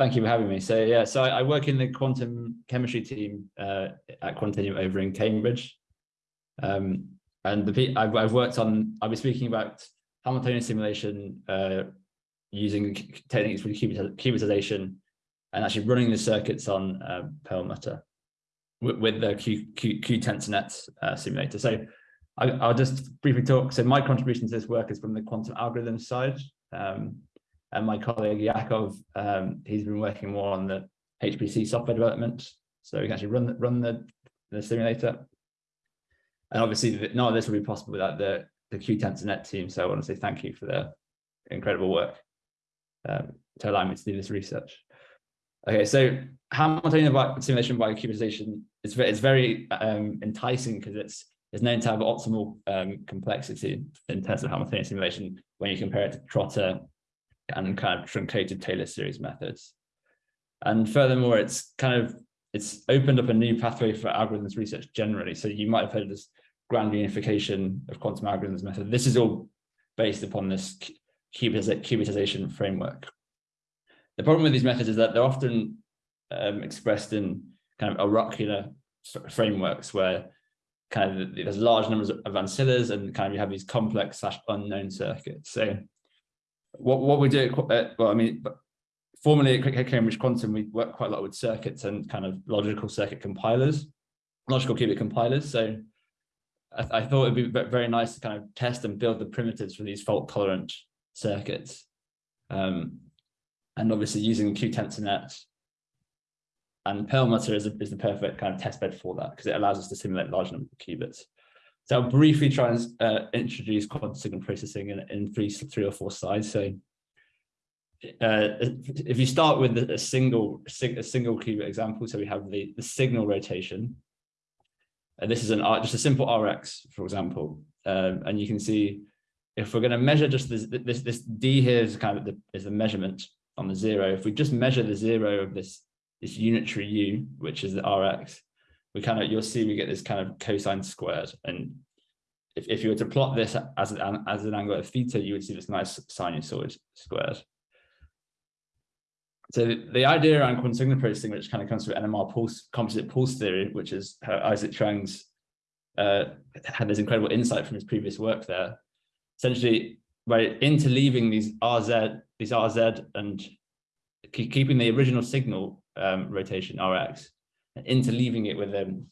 thank you for having me. So yeah, so I, I work in the quantum chemistry team uh, at Quantinuum over in Cambridge. Um, and the I've, I've worked on, I'll be speaking about Hamiltonian simulation uh, using techniques for qubitization and actually running the circuits on uh, Perlmutter with, with the Q, Q, cuTensorNet uh, simulator. So I, will just briefly talk. So my contribution to this work is from the quantum algorithm side. Um, and my colleague Yakov, um, he's been working more on the HPC software development. So we can actually run, run the, the simulator. And obviously none of this would be possible without the, the cuTensorNet team. So I want to say thank you for their incredible work um, to allow me to do this research. Okay, so Hamiltonian simulation by qubitization is it's very um, enticing because it's it's known to have optimal um, complexity in terms of Hamiltonian simulation when you compare it to Trotter and kind of truncated Taylor series methods. And furthermore, it's kind of it's opened up a new pathway for algorithms research generally. So you might have heard this grand unification of quantum algorithms method. This is all based upon this qubitization framework. The problem with these methods is that they're often um, expressed in kind of oracular frameworks where kind of there's large numbers of ancillas and kind of you have these complex slash unknown circuits. So what, what we do, uh, well, I mean, formerly at Cambridge Quantum, we work quite a lot with circuits and kind of logical circuit compilers, logical qubit compilers. So I, I thought it'd be very nice to kind of test and build the primitives for these fault tolerant circuits. Um, and obviously using cuTensorNet and Perlmutter is, a, is the perfect kind of test bed for that because it allows us to simulate large numbers of qubits. So I'll briefly try and uh, introduce quantum signal processing in, in three, three or four slides. So uh, if you start with a single a single qubit example, so we have the, the signal rotation, and this is an just a simple RX, for example, um, and you can see if we're going to measure just this, this, this D here is kind of the, is the measurement on the zero. If we just measure the zero of this, this unitary U, which is the RX, we kind of, you'll see we get this kind of cosine squared. And if, if you were to plot this as an, as an angle of theta, you would see this nice sinusoid squared. So the, idea around quantum signal processing, which kind of comes from NMR pulse, composite pulse theory, which is how Isaac Chuang's uh, had this incredible insight from his previous work there, essentially by interleaving these RZ, these RZ and keeping the original signal um, rotation RX, interleaving it with um,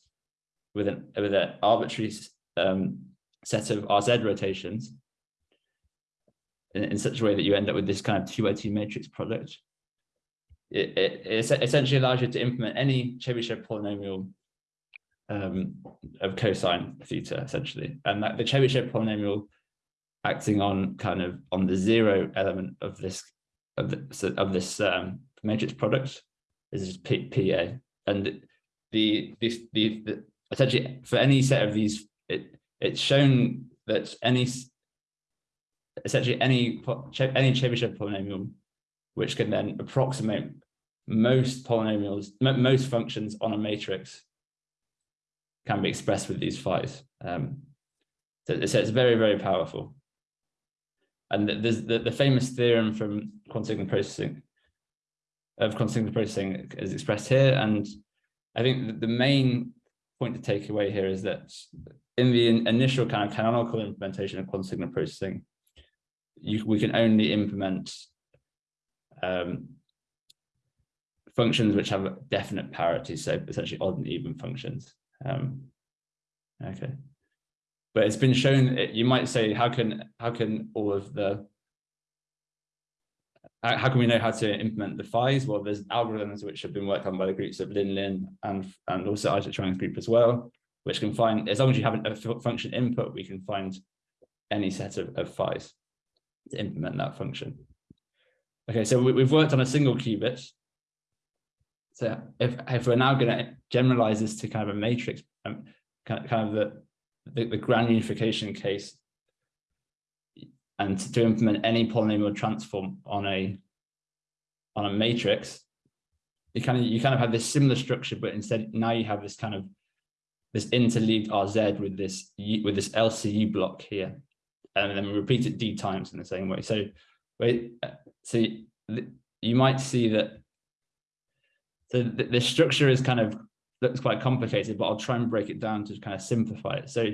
with an with an arbitrary um, set of RZ rotations in, in, such a way that you end up with this kind of two by two matrix product. It, it, it essentially allows you to implement any Chebyshev polynomial um, of cosine theta, essentially, and that the Chebyshev polynomial acting on kind of on the zero element of this of the of this um, matrix product is P, PA, and the this the, the essentially for any set of these it it's shown that any essentially any any Chebyshev polynomial which can then approximate most polynomials most functions on a matrix can be expressed with these phi's um, so, so it's very very powerful and there's the, the famous theorem from quantum signal processing of quantum signal processing is expressed here. And I think the main point to take away here is that in the initial kind of canonical implementation of quantum signal processing, you, we can only implement um, functions which have definite parity, so essentially odd and even functions. Um, okay but it's been shown you might say how can how can all of the how can we know how to implement the phi's well there's algorithms which have been worked on by the groups of lin lin and and also isaac chuang's group as well which can find as long as you have a function input we can find any set of, of phi's to implement that function. Okay so we, have worked on a single qubit. So if, if we're now going to generalize this to kind of a matrix um, kind, kind of the the, the grand unification case and to implement any polynomial transform on a on a matrix, you kind of you kind of have this similar structure, but instead now you have this kind of this interleaved RZ with this with this LCU block here, and then we repeat it D times in the same way. So, wait, uh, so you might see that So the, the structure is kind of looks quite complicated, but I'll try and break it down to kind of simplify it. So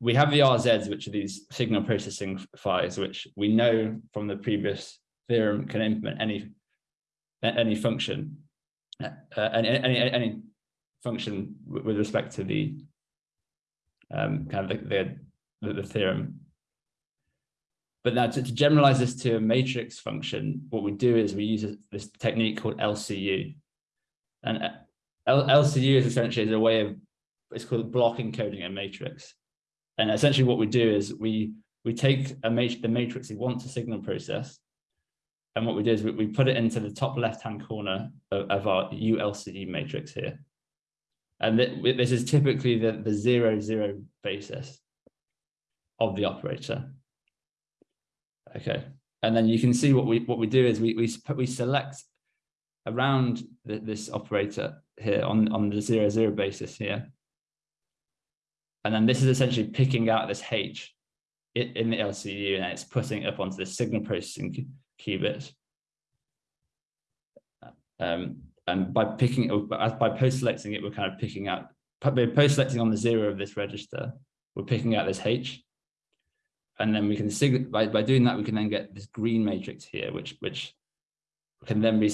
we have the RZs, which are these signal processing files, which we know from the previous theorem can implement any any function, uh, any, any any function with respect to the um, kind of the, the, the theorem. But now to, to, generalize this to a matrix function, what we do is we use this technique called LCU. And uh, L LCU is essentially a way of, it's called block encoding a matrix. And essentially what we do is we we take a mat the matrix we want to signal process. And what we do is we, we put it into the top left-hand corner of, of our ULCD matrix here. And th this is typically the, the zero, zero basis of the operator. Okay. And then you can see what we what we do is we we we select around the, this operator here on on the zero zero basis here. And then this is essentially picking out this H in the LCU and it's putting it up onto the signal processing qubit. Um, and by picking by post-selecting it, we're kind of picking out by post-selecting on the zero of this register, we're picking out this H. And then we can signal by, by doing that, we can then get this green matrix here, which which can then be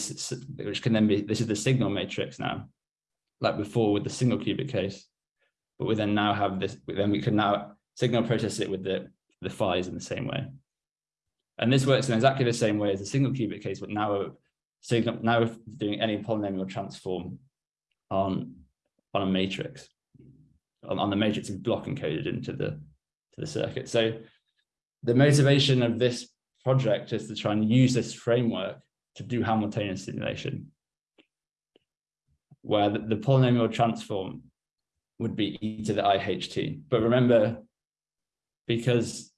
which can then be this is the signal matrix now, like before with the single qubit case. But we then now have this, then we can now signal process it with the the phi's in the same way. And this works in exactly the same way as the single qubit case, but now so now we're doing any polynomial transform on, on a matrix, on, on the matrix is block encoded into the, to the circuit. So the motivation of this project is to try and use this framework to do Hamiltonian simulation, where the, the polynomial transform would be e to the IHT. But remember, because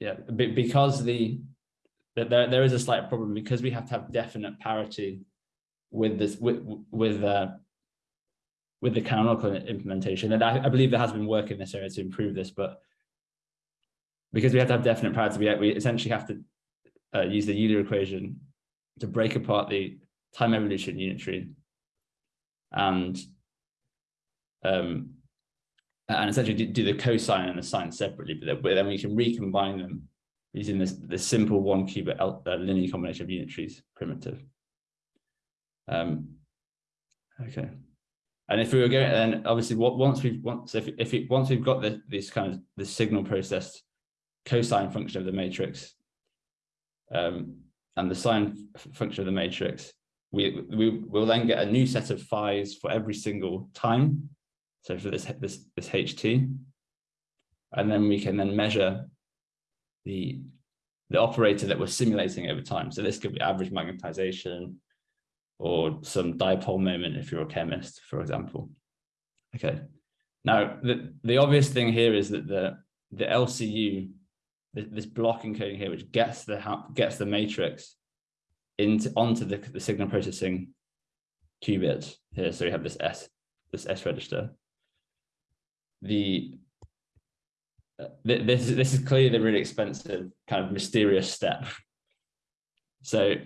yeah, because the that there, there is a slight problem because we have to have definite parity with this with with uh, with the canonical implementation. And I, I, believe there has been work in this area to improve this, but because we have to have definite parity, we, we essentially have to uh, use the Euler equation to break apart the time evolution unitary and um, and essentially do, do the cosine and the sine separately, but then, we can recombine them using this, this simple one qubit uh, linear combination of unitaries primitive. Um, okay. And if we were going, then obviously what once we've once if if it, once we've got the, this kind of the signal processed cosine function of the matrix um, and the sine function of the matrix, we we will then get a new set of phi's for every single time. So for this this this HT, and then we can then measure the, the operator that we're simulating over time. So this could be average magnetization or some dipole moment if you're a chemist, for example. Okay. Now, the, the obvious thing here is that the, the LCU, this block encoding here, which gets the gets the matrix into onto the, the signal processing qubit here. So we have this S, this S register. The uh, this this is clearly the really expensive kind of mysterious step. So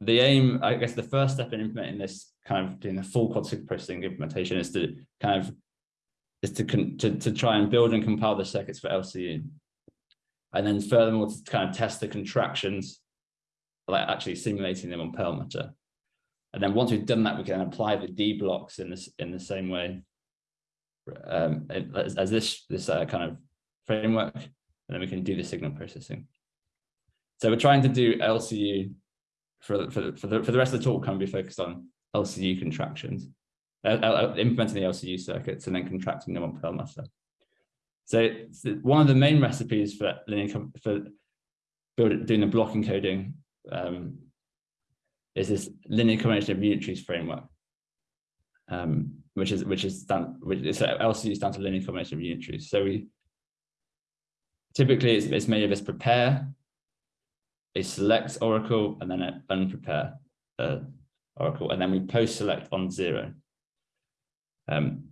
the aim, I guess, the first step in implementing this kind of doing the full quad processing implementation is to kind of is to, to to try and build and compile the circuits for LCU, and then furthermore to kind of test the contractions, like actually simulating them on Perlmutter. And then once we've done that, we can apply the D blocks in this in the same way um, as, as this this uh, kind of framework, and then we can do the signal processing. So we're trying to do LCU for, for, for, the, for the rest of the talk, can be focused on LCU contractions, uh, uh, implementing the LCU circuits and then contracting them on Perlmutter. So, so one of the main recipes for linear for building doing the block encoding um, is this linear combination of unitaries framework, um, which is which is stand, which is LCU stands for linear combination of unitaries. So we Typically, it's, it's made of this prepare, a select oracle, and then an unprepare uh, oracle, and then we post select on zero. Um,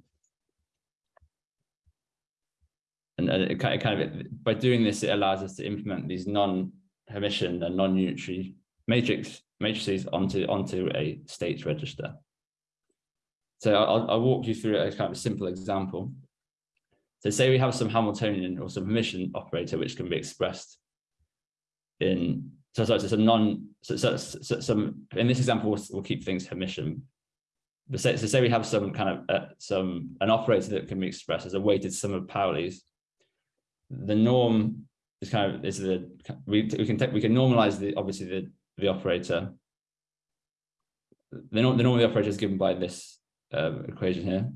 and, and it kind of by doing this, it allows us to implement these non-Hermitian and non-unitary matrix matrices onto, onto a states register. So I'll, I'll walk you through a kind of a simple example. So say we have some Hamiltonian or some Hermitian operator which can be expressed in so sorry, so some non so, so, so, some in this example we'll, we'll keep things Hermitian. But say, so say we have some kind of uh, some an operator that can be expressed as a weighted sum of Pauli's. The norm is kind of is the we we can take we can normalize the obviously the the operator. The, norm the norm of the operator is given by this uh, equation here.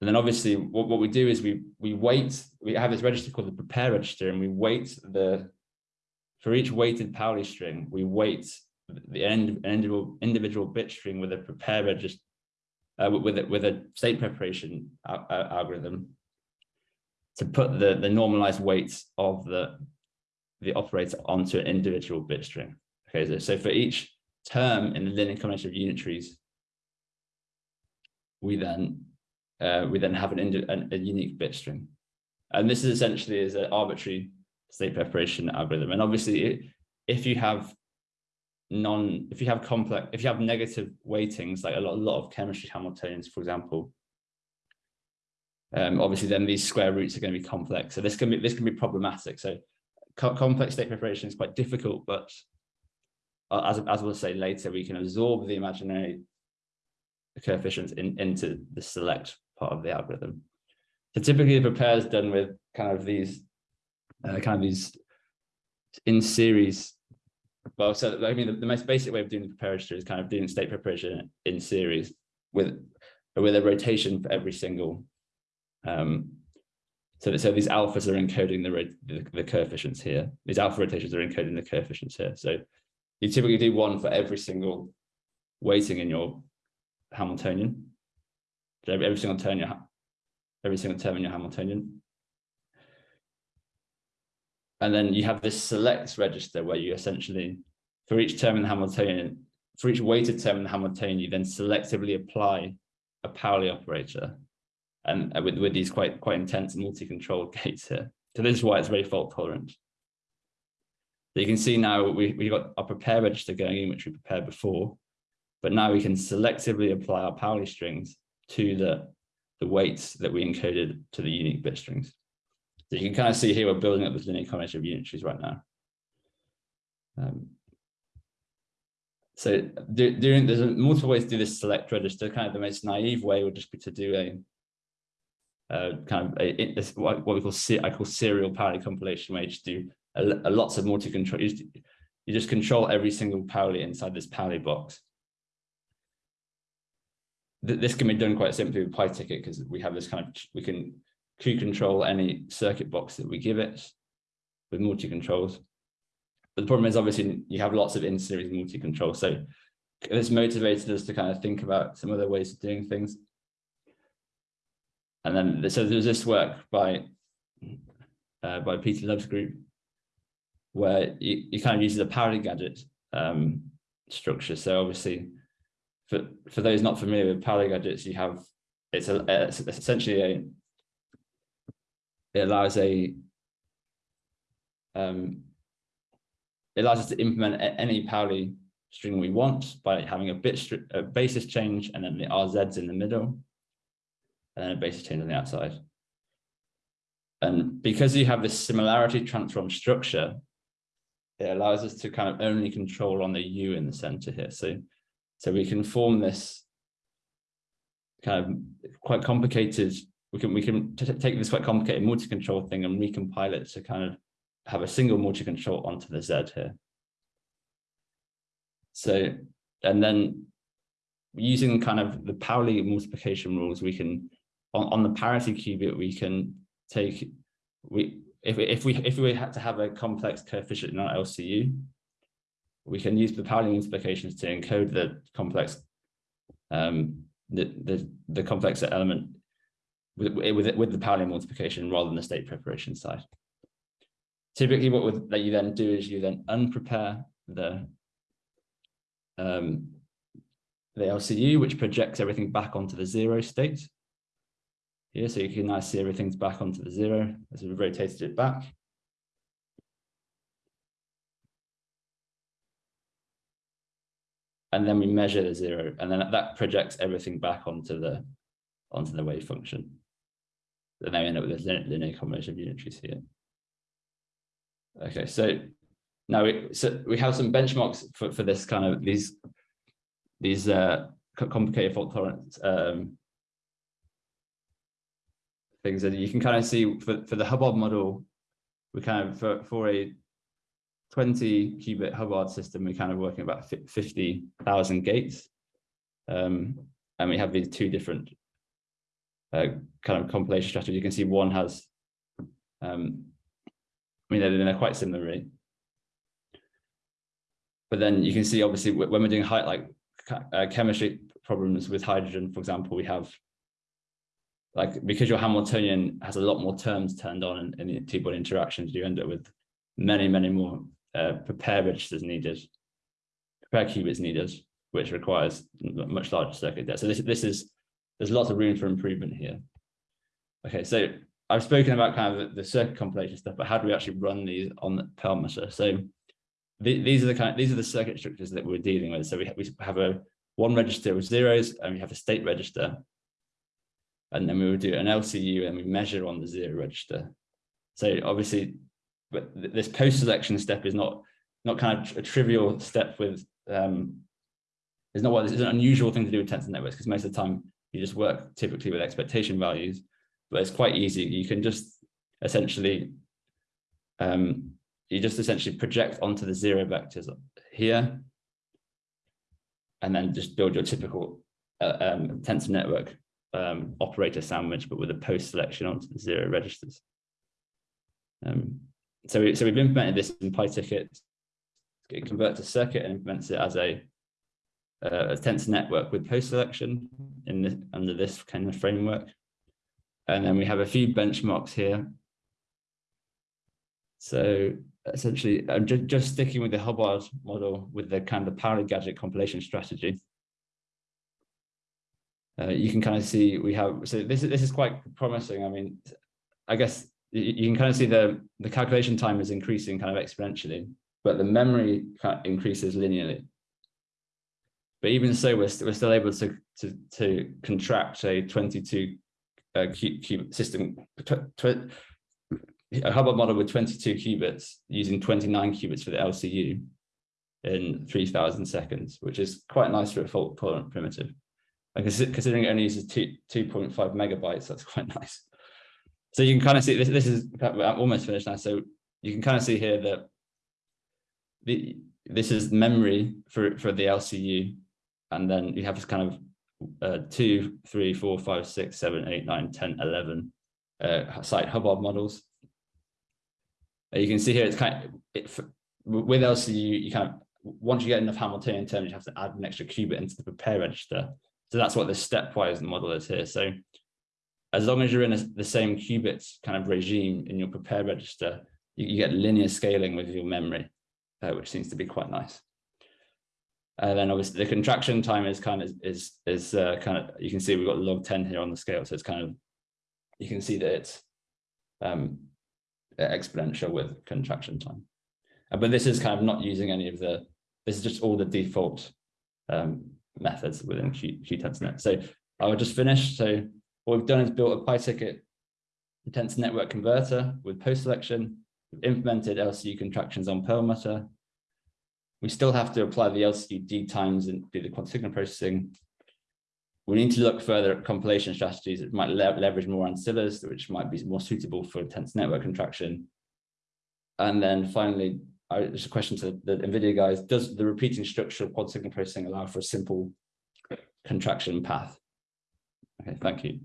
And then obviously what, what we do is we we weight, we have this register called the prepare register and we weight the, for each weighted Pauli string, we weight the end, individual, individual bit string with a prepare register, uh, with, a, with a state preparation algorithm to put the, the normalized weights of the, the operator onto an individual bit string. Okay, so, so for each term in the linear combination of unitaries, we then uh, we then have an, an, a unique bit string. And this is essentially is an arbitrary state preparation algorithm. And obviously, if you have non, if you have complex, if you have negative weightings, like a lot, a lot of chemistry Hamiltonians, for example, um, obviously then these square roots are going to be complex. So this can be this can be problematic. So co complex state preparation is quite difficult, but uh, as as we'll say later, we can absorb the imaginary coefficients in, into the select part of the algorithm. So typically the prepare is done with kind of these, uh, kind of these in series. Well, so I mean, the, the, most basic way of doing the prepare is kind of doing state preparation in series with, with a rotation for every single. Um, so, so these alphas are encoding the, the, the coefficients here. These alpha rotations are encoding the coefficients here. So you typically do one for every single weighting in your Hamiltonian. Every, every single turn you every single term in your Hamiltonian. And then you have this select register where you essentially, for each term in the Hamiltonian, for each weighted term in the Hamiltonian, you then selectively apply a Pauli operator and uh, with, with these quite, quite intense multi-controlled gates here. So this is why it's very fault tolerant. So you can see now we, we got our prepare register going in, which we prepared before, but now we can selectively apply our Pauli strings to the, the weights that we encoded to the unique bit strings. So you can kind of see here, we're building up this linear combination of unitaries right now. Um, so do, doing, there's multiple ways to do this select register. Kind of the most naive way would just be to do a uh, kind of a, a, what we call I call serial Pauli compilation, where you just do a, a lots of multi-control. You, you, just control every single Pauli inside this Pauli box this can be done quite simply with pytket because we have this kind of, we can Q control any circuit box that we give it with multi-controls. But the problem is obviously you have lots of in-series multi-control. So this motivated us to kind of think about some other ways of doing things. And then, so there's this work by, uh, by Peter Love's group, where you, you kind of use the Pauli gadget um, structure. So obviously for for those not familiar with Pauli gadgets, you have it's a it's essentially a it allows a um, it allows us to implement any Pauli string we want by having a bit a basis change and then the RZs in the middle and then a basis change on the outside. And because you have this similarity transform structure, it allows us to kind of only control on the U in the center here. So so we can form this kind of quite complicated, we can we can take this quite complicated multi-control thing and recompile it to kind of have a single multi-control onto the Z here. So, and then using kind of the Pauli multiplication rules, we can, on, on the parity qubit, we can take, we if, if we if we had to have a complex coefficient in our LCU, we can use the Pauli multiplications to encode the complex um, the, the, the complex element with, with, with the Pauli multiplication rather than the state preparation side. Typically what would, that you then do is you then unprepare the um, the LCU, which projects everything back onto the zero state. Here, so you can now see everything's back onto the zero as we've rotated it back. And then we measure the zero, and then that projects everything back onto the onto the wave function. Then they end up with a linear combination of unitaries here. Okay, so now we so we have some benchmarks for, for this kind of these these uh, complicated fault tolerance um, things that you can kind of see for, for the Hubbard model, we kind of for, for a 20 qubit Hubbard system, we're kind of working about 50,000 gates. Um, and we have these two different uh, kind of compilation strategies. You can see one has, um, I mean, they're, they're quite similar, really. But then you can see, obviously, when we're doing high, like uh, chemistry problems with hydrogen, for example, we have like because your Hamiltonian has a lot more terms turned on in, in the two-body interactions, you end up with many, many more uh, prepare registers needed, prepare qubits needed, which requires much larger circuit depth. So this, this is, there's lots of room for improvement here. Okay, so I've spoken about kind of the, the circuit compilation stuff, but how do we actually run these on the Perlmutter? So the, these are the kind of, these are the circuit structures that we're dealing with. So we, ha we have a one register with zeros and we have a state register. And then we would do an LCU and we measure on the zero register. So obviously but this post-selection step is not not kind of a trivial step with um it's not what it's an unusual thing to do with tensor networks because most of the time you just work typically with expectation values but it's quite easy. You can just essentially um you just essentially project onto the zero vectors here and then just build your typical uh, um, tensor network um, operator sandwich but with a post selection onto the zero registers. Um, so, we, so we've implemented this in pytket, it converts a circuit and implements it as a, uh, a tensor network with post selection in this, under this kind of framework. And then we have a few benchmarks here. So essentially, I'm just, just sticking with the Hubbard model with the kind of Pauli gadget compilation strategy. Uh, you can kind of see we have, so this, this is quite promising. I mean, I guess you can kind of see the, the calculation time is increasing kind of exponentially, but the memory increases linearly. But even so, we're, st we're still able to, to, to contract a 22 uh, qubit system, a Hubbard model with 22 qubits using 29 qubits for the LCU in 3000 seconds, which is quite nice for a fault tolerant primitive. And considering it only uses 2.5 megabytes, that's quite nice. So you can kind of see this, this is I'm almost finished now. So you can kind of see here that the this is memory for, for the LCU. And then you have this kind of uh, two, three, four, five, six, seven, eight, nine, 10, 11 uh, site Hubbard models. Uh, you can see here it's kind of, it, with LCU, you kind of, once you get enough Hamiltonian terms, you have to add an extra qubit into the prepare register. So that's what the stepwise model is here. So as long as you're in a, the same qubits kind of regime in your prepare register, you, you get linear scaling with your memory, uh, which seems to be quite nice. And then obviously the contraction time is kind of is is uh, kind of you can see we've got log 10 here on the scale, so it's kind of you can see that it's um, exponential with contraction time. Uh, but this is kind of not using any of the this is just all the default um, methods within Q, cuTensorNet. So I will just finish. So what we've done is built a pytket tensor network converter with post selection. We've implemented LCU contractions on Perlmutter. We still have to apply the LCU D times and do the quantum signal processing. We need to look further at compilation strategies that might le leverage more ancillas, which might be more suitable for tensor network contraction. And then finally, I, just a question to the NVIDIA guys, does the repeating structure of quad signal processing allow for a simple contraction path? Okay, thank you.